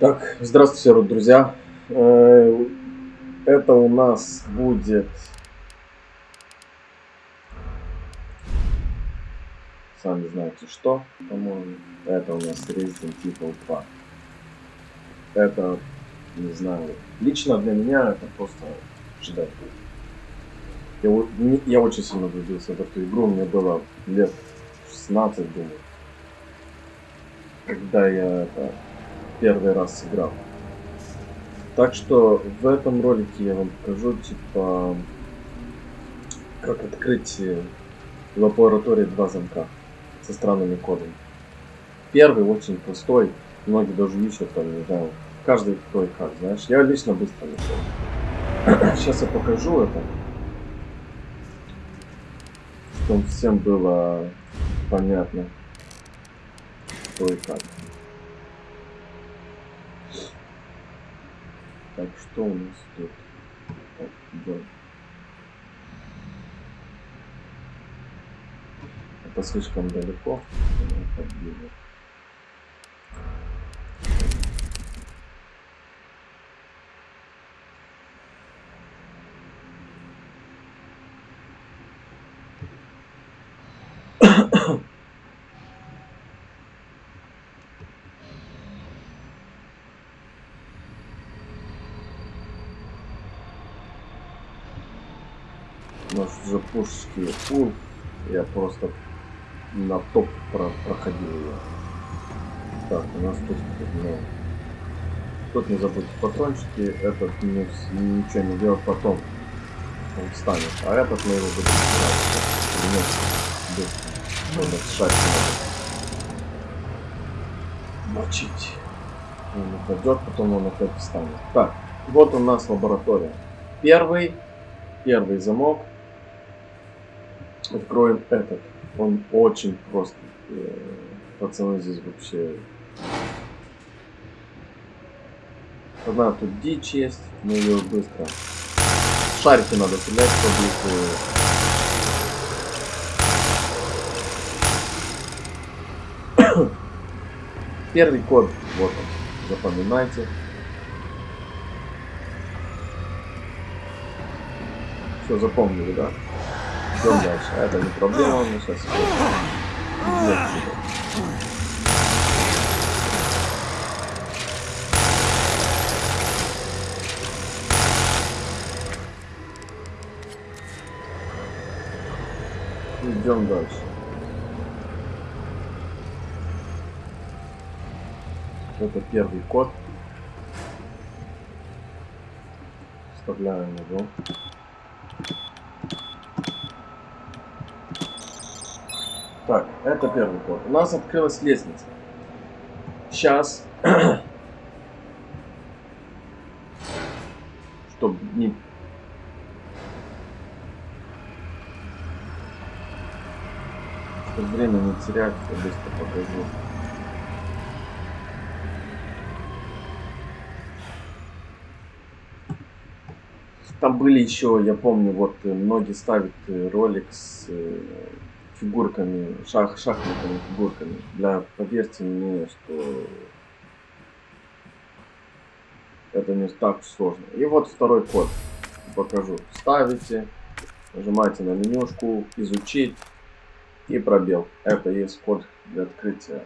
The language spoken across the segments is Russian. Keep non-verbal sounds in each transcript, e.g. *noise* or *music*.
Так, здравствуйте, друзья. Э, это у нас будет... Сами знаете что, по-моему. Это у нас Resident Evil 2. Это, не знаю, лично для меня это просто ждать. Я, я очень сильно влюбился в эту игру, мне было лет 16, думаю. Когда я это первый раз сыграл. Так что в этом ролике я вам покажу, типа, как открыть в лаборатории два замка со странными кодами. Первый очень простой, многие даже ищут там, не знаю, каждый кто и как, знаешь. Я лично быстро нашел. Сейчас *clears throat* я покажу это, чтобы всем было понятно, что и как. Так, что у нас тут? Так, да. Это слишком далеко. Подбили. Запушский пул. Я просто на топ про проходил ее. Так, у нас тут ну, тут не забудьте патрончики, этот не, ничего не делать потом. Он встанет. А этот мы его будем Мочить. Он упадет, потом он опять встанет. Так, вот у нас лаборатория. Первый, первый замок Откроем этот. Он очень просто. Э, пацаны здесь вообще... Одна тут дичь есть, но ее быстро. Шарики надо стрелять, чтобы их... *coughs* Первый код, вот он, запоминайте. Все, запомнили, да? Идем дальше. Это не проблема, мы сейчас Идем дальше. Это первый код. Вставляем его. Так, это первый ход. У нас открылась лестница. Сейчас. *clears throat* Чтобы не... Чтобы время не терять, я быстро покажу. Там были еще, я помню, вот многие ставят ролик с фигурками, шах, шахматными фигурками. Для, поверьте мне, что это не так сложно. И вот второй код. Покажу. Ставите, нажимаете на менюшку, изучить и пробел. Это есть код для открытия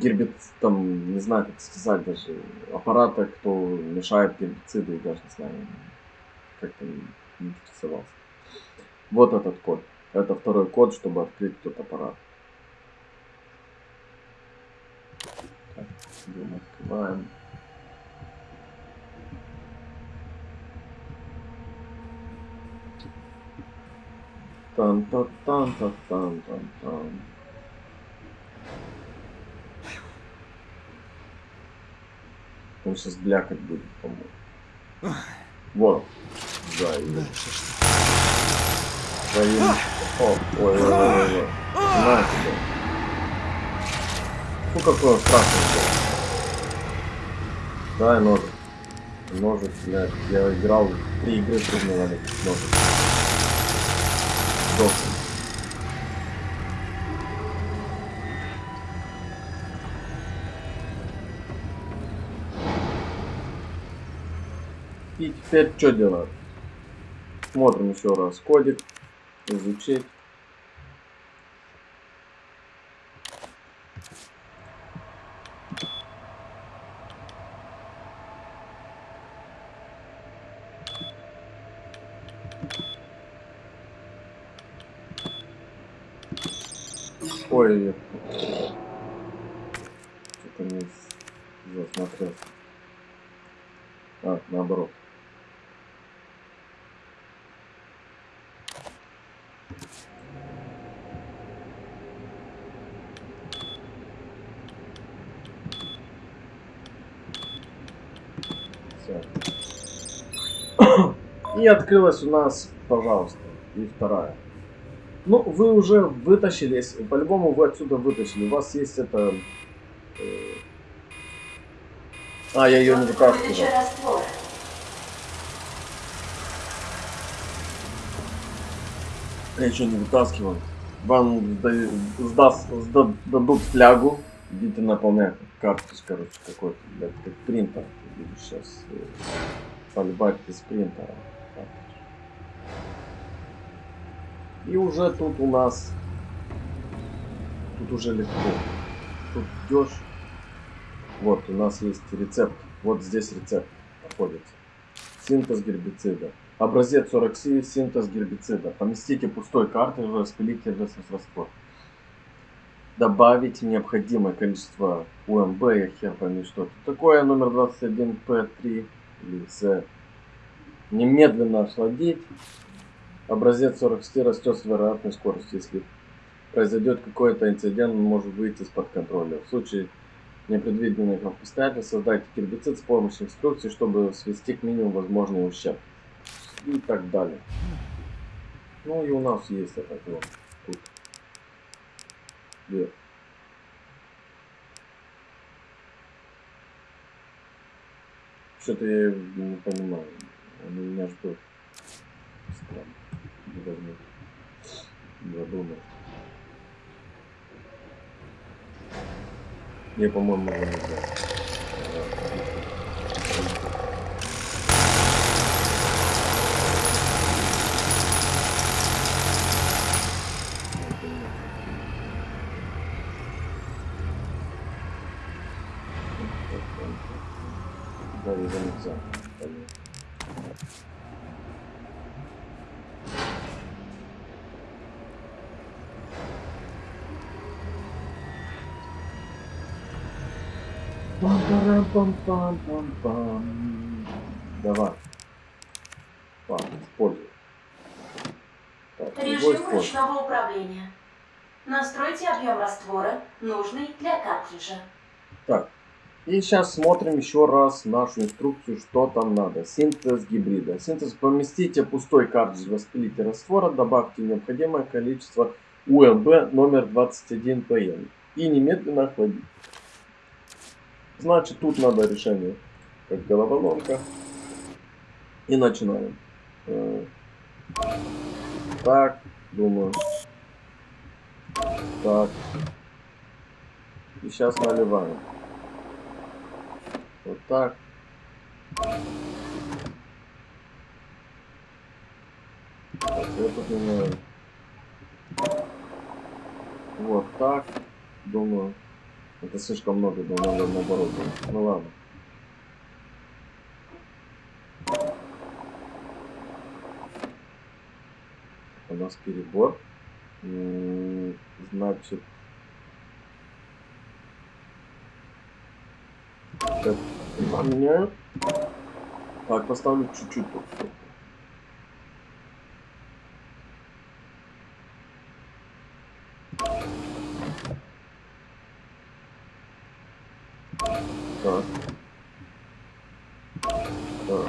гербит, там, не знаю, как сказать даже, аппарата, кто мешает гербициду, и даже не знаю, как-то не интересовался. Вот этот код. Это второй код, чтобы открыть тот аппарат. Так, открываем. тан та тан та тан тан тан Он сейчас блякать будет, по-моему. Вот. Да, и... Дальше что? своим... О, ой, ой, ой, ой, ой. На тебе. Фу, какой он страшный был. Дай ножик. Ножик, блядь. Я играл в три игры трудно ловить ножик. Дохнет. И теперь что делаем? Смотрим еще раз кодик. Изучить. Ой, что-то не засмотрелся. А, наоборот. И открылась у нас, пожалуйста, и вторая. Ну, вы уже вытащили, если- по-любому вы отсюда вытащили. У вас есть это... э, А, я ее не вытаскивал. Я еще не вытаскивал. Вам сда- сдаст- сда- дадут флягу, идите наполнять карточку, короче, какой-то, блядь, как принтер. Сейчас поливать из принтера. карточку. И уже тут у нас, тут уже легко. Тут идешь, вот у нас есть рецепт, вот здесь рецепт находится. Синтез гербицида. Образец 47, синтез гербицида. Поместите пустой картридж, распилите раствор. Добавить необходимое количество УМБ, я хер пойми что это такое, номер 21P3 или С. Немедленно охладить. Образец 46 растет с вероятной скоростью. Если произойдет какой-то инцидент, он может выйти из-под контроля. В случае непредвиденных обстоятельств создайте гербицид с помощью инструкции, чтобы свести к минимуму возможный ущерб. И так далее. Ну и у нас есть это вот тут. Где? Что-то я не понимаю. Он у меня ждет. Странно. Не возьму. Задумал. Я, по-моему, не знаю. Да, его нельзя. Пам-парам-пам-пам-пам-пам. Давай. Пам, используй. Так, Режим ручного управления. Настройте объем раствора, нужный для картриджа. Так, и сейчас смотрим еще раз нашу инструкцию, что там надо. Синтез гибрида. Синтез поместите пустой картридж в распылитель раствора, добавьте необходимое количество УМБ номер 21 ПМ и немедленно охладить. Значит, тут надо решение, как головоломка. И начинаем. Э, Так, думаю. Так. И сейчас наливаем. Вот так. Так, я меняю. Вот так. Думаю. Это слишком много, думаю, надо наоборот делать. Ну ладно. У нас перебор. Значит, Так, поменяю. Так, поставлю чуть-чуть тут. Так. Так.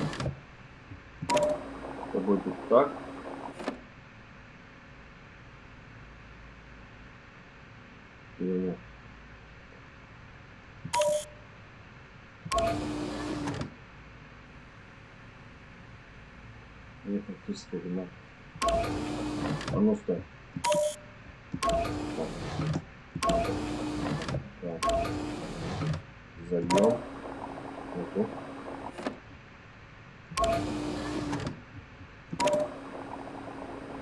Это будет так. Или нет? Нет, фактически вина. А ну стой. зальем. Вот тут.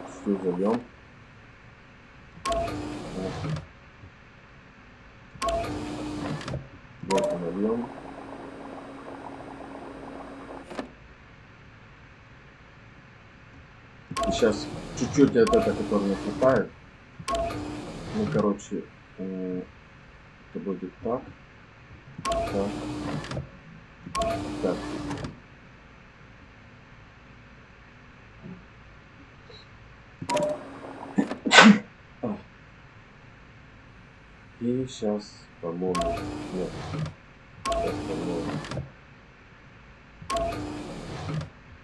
Всю зальем. Вот нальем. Сейчас чуть-чуть от этого, который не хватает. Ну, короче, это будет так. Так. Так. И сейчас, по-моему, нет. Сейчас, по-моему.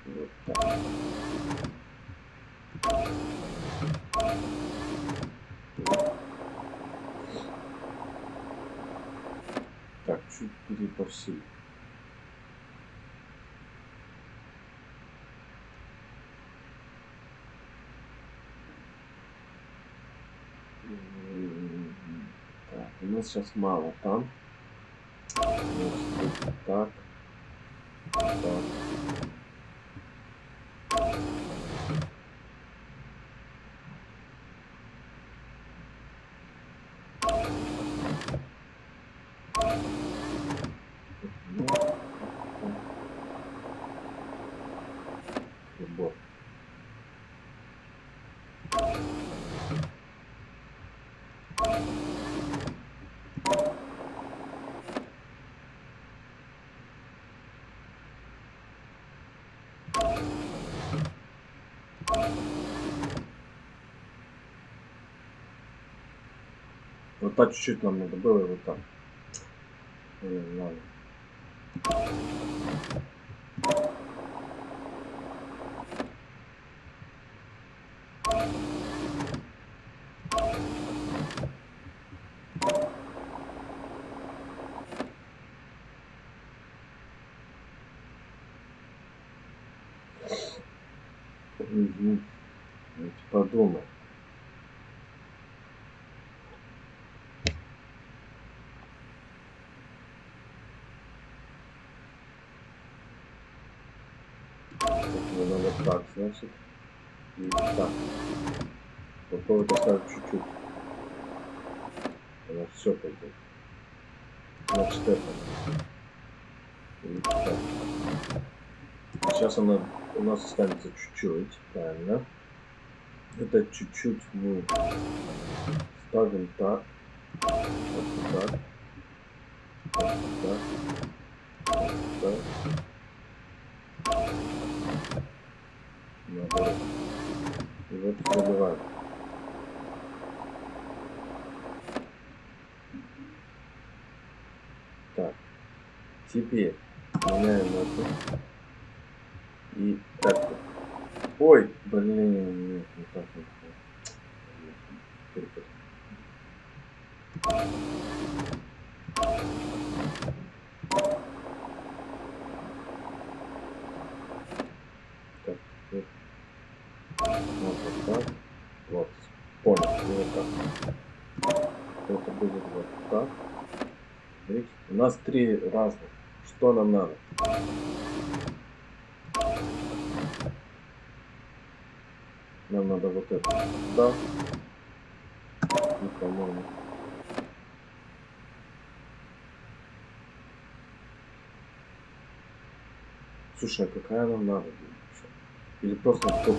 Вот так. Так, чуть переборщили. Так, у нас сейчас мало там. Значит, так. Так. Ну, так. Прибор. Вот так чуть-чуть нам надо было, и вот так. Блин, ладно. Давайте подумаем. Так, мне надо так, значит. И так. Попробовать оставить чуть-чуть. Она все пойдет. Значит это. Сейчас она у нас останется чуть-чуть, правильно. Это чуть-чуть мы ставим так. Вот так. Вот так. Вот так. Наоборот. И вот заливаем. Так. Теперь меняем эту. И так. Ой, блин, нет, не так вот. Перепутал. Так, вот. Вот, вот так. Вот. Понял. И вот так. Это будет вот так. Видите? У нас три разных. Что нам надо? Нам надо вот это. Да. И, по-моему. Слушай, а какая нам надо? Или просто какая?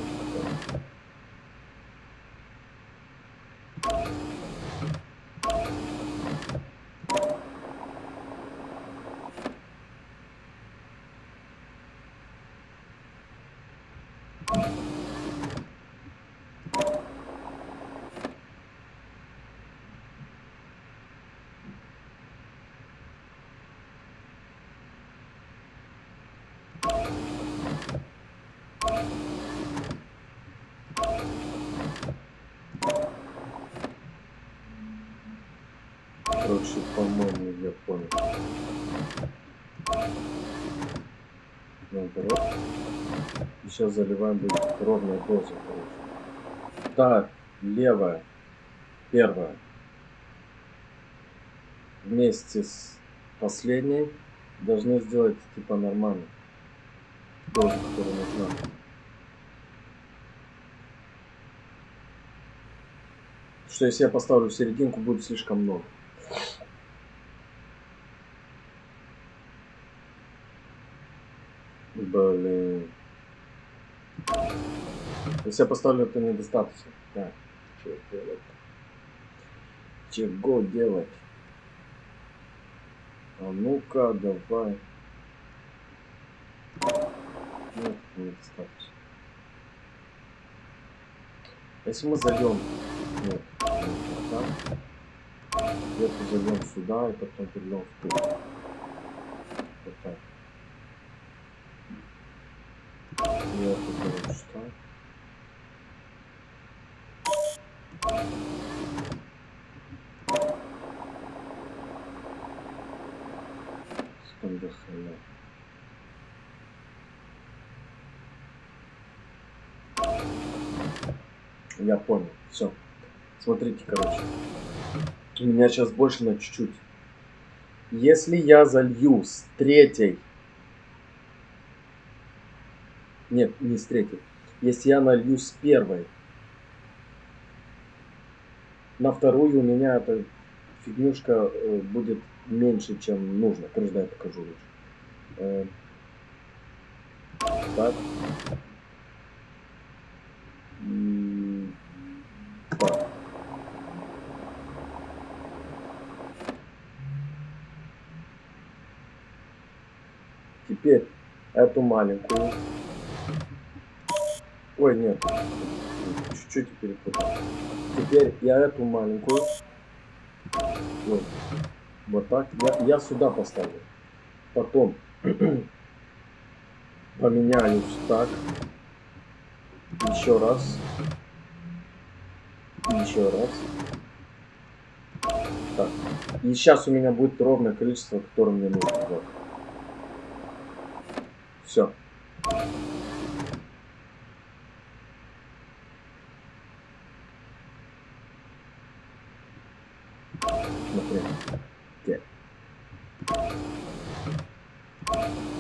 Короче, по-моему, я понял. Наоборот. И сейчас заливаем будет ровная доза, короче. Так, левая. Первая. Вместе с последней должны сделать типа нормально. Дозу, которая нужна. Что если я поставлю в серединку, будет слишком много. Блин. Если я поставлю, это недостаточно. Так, что делать? Чего делать? А ну-ка, давай. Нет, недостаточно. Если мы зальем... Нет, так. Сверху зальем сюда и потом перельем в ту. Вот так. Секунду, хрена. Я понял. Все. Смотрите, короче. У меня сейчас больше на чуть-чуть. Если я залью с третьей... Нет, не с третьей. Если я налью с первой на вторую, у меня эта фигнюшка э, будет меньше, чем нужно. Короче, да, я покажу лучше. Э. Так. Теперь эту маленькую. Ой, нет. Чуть-чуть перепутал. Теперь я эту маленькую. Вот. Вот так. Я, я сюда поставлю. Потом *clears throat* поменяюсь так. Еще раз. Еще раз. Так. И сейчас у меня будет ровное количество, которое мне нужно. Вот. Все. Смотри. Где?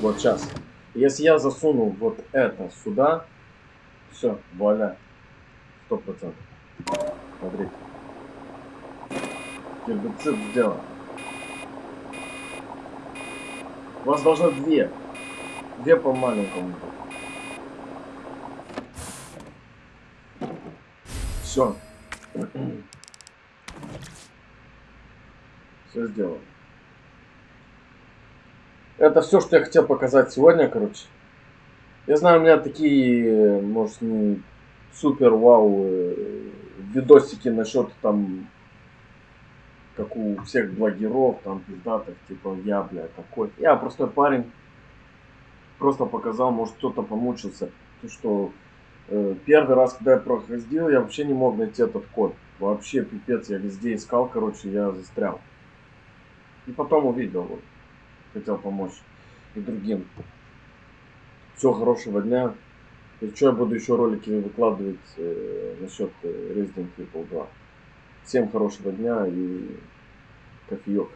Вот сейчас. Если я засуну вот это сюда, все, вуаля. Сто процентов. Смотрите. Гербицид сделан. У вас должно две. Две по маленькому. Все. Все сделано. Это все, что я хотел показать сегодня, короче. Я знаю, у меня такие, может, не супер вау э, видосики насчет там, как у всех блогеров, там, пиздатых, типа, я, бля, такой. Я простой парень. Просто показал, может, кто-то помучился. То, что э, первый раз, когда я проходил, я вообще не мог найти этот код. Вообще, пипец, я везде искал, короче, я застрял. И потом увидел, вот, хотел помочь и другим. Всего хорошего дня. Еще я буду еще ролики выкладывать э, насчет э, Resident Evil 2. Всем хорошего дня и кофеек.